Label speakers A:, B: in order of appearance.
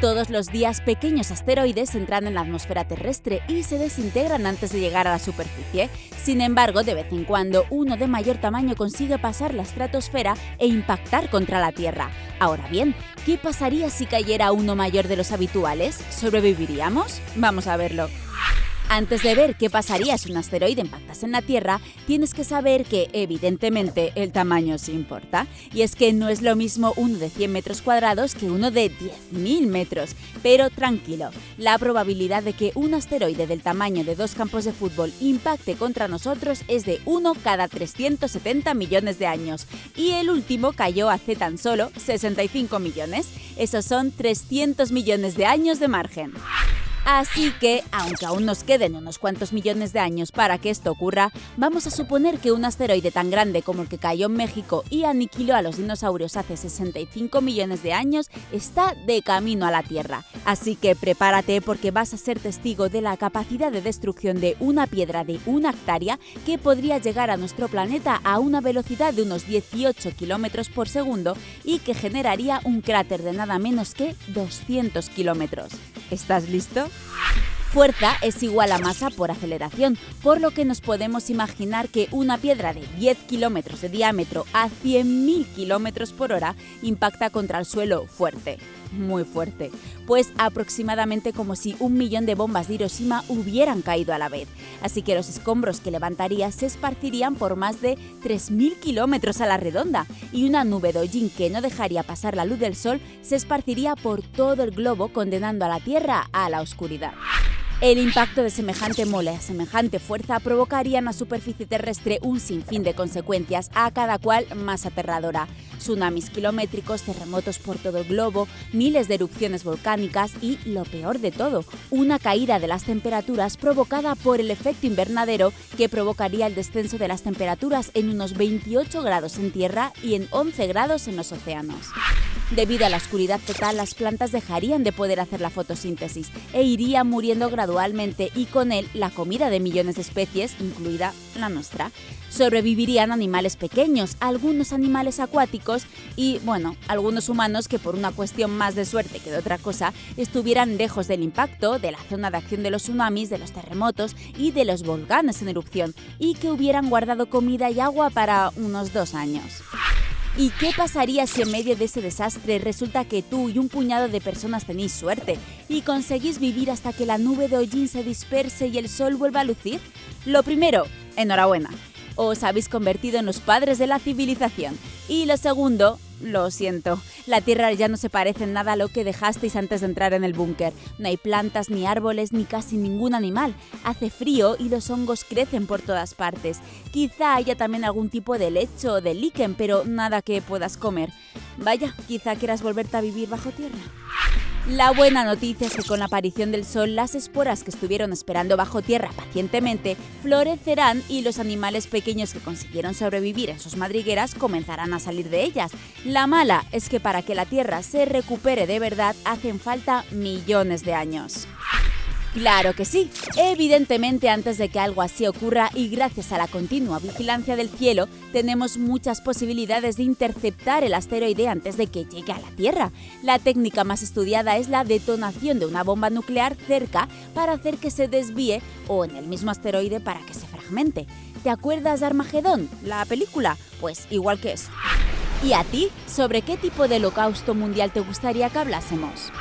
A: Todos los días pequeños asteroides entran en la atmósfera terrestre y se desintegran antes de llegar a la superficie. Sin embargo, de vez en cuando uno de mayor tamaño consigue pasar la estratosfera e impactar contra la Tierra. Ahora bien, ¿qué pasaría si cayera uno mayor de los habituales? ¿Sobreviviríamos? Vamos a verlo. Antes de ver qué pasaría si un asteroide impactase en la Tierra, tienes que saber que, evidentemente, el tamaño sí importa. Y es que no es lo mismo uno de 100 metros cuadrados que uno de 10.000 metros. Pero tranquilo, la probabilidad de que un asteroide del tamaño de dos campos de fútbol impacte contra nosotros es de 1 cada 370 millones de años. Y el último cayó hace tan solo 65 millones. Esos son 300 millones de años de margen. Así que, aunque aún nos queden unos cuantos millones de años para que esto ocurra, vamos a suponer que un asteroide tan grande como el que cayó en México y aniquiló a los dinosaurios hace 65 millones de años está de camino a la Tierra. Así que prepárate porque vas a ser testigo de la capacidad de destrucción de una piedra de una hectárea que podría llegar a nuestro planeta a una velocidad de unos 18 kilómetros por segundo y que generaría un cráter de nada menos que 200 kilómetros. ¿Estás listo? Fuerza es igual a masa por aceleración, por lo que nos podemos imaginar que una piedra de 10 kilómetros de diámetro a 100.000 kilómetros por hora impacta contra el suelo fuerte, muy fuerte, pues aproximadamente como si un millón de bombas de Hiroshima hubieran caído a la vez. Así que los escombros que levantaría se esparcirían por más de 3.000 kilómetros a la redonda y una nube de hollín que no dejaría pasar la luz del sol se esparciría por todo el globo condenando a la Tierra a la oscuridad. El impacto de semejante mole a semejante fuerza provocaría en la superficie terrestre un sinfín de consecuencias, a cada cual más aterradora. Tsunamis kilométricos, terremotos por todo el globo, miles de erupciones volcánicas y, lo peor de todo, una caída de las temperaturas provocada por el efecto invernadero que provocaría el descenso de las temperaturas en unos 28 grados en tierra y en 11 grados en los océanos. Debido a la oscuridad total, las plantas dejarían de poder hacer la fotosíntesis e irían muriendo gradualmente y con él la comida de millones de especies, incluida la nuestra. Sobrevivirían animales pequeños, algunos animales acuáticos y, bueno, algunos humanos que por una cuestión más de suerte que de otra cosa estuvieran lejos del impacto, de la zona de acción de los tsunamis, de los terremotos y de los volcanes en erupción y que hubieran guardado comida y agua para unos dos años. ¿Y qué pasaría si en medio de ese desastre resulta que tú y un puñado de personas tenéis suerte y conseguís vivir hasta que la nube de hollín se disperse y el sol vuelva a lucir? Lo primero, enhorabuena. Os habéis convertido en los padres de la civilización. Y lo segundo, lo siento, la Tierra ya no se parece en nada a lo que dejasteis antes de entrar en el búnker. No hay plantas, ni árboles, ni casi ningún animal. Hace frío y los hongos crecen por todas partes. Quizá haya también algún tipo de lecho o de líquen, pero nada que puedas comer. Vaya, quizá quieras volverte a vivir bajo tierra. La buena noticia es que con la aparición del sol las esporas que estuvieron esperando bajo tierra pacientemente florecerán y los animales pequeños que consiguieron sobrevivir en sus madrigueras comenzarán a salir de ellas. La mala es que para que la tierra se recupere de verdad hacen falta millones de años. Claro que sí. Evidentemente, antes de que algo así ocurra y gracias a la continua vigilancia del cielo, tenemos muchas posibilidades de interceptar el asteroide antes de que llegue a la Tierra. La técnica más estudiada es la detonación de una bomba nuclear cerca para hacer que se desvíe o en el mismo asteroide para que se fragmente. ¿Te acuerdas de Armagedón, la película? Pues igual que eso. ¿Y a ti? ¿Sobre qué tipo de holocausto mundial te gustaría que hablásemos?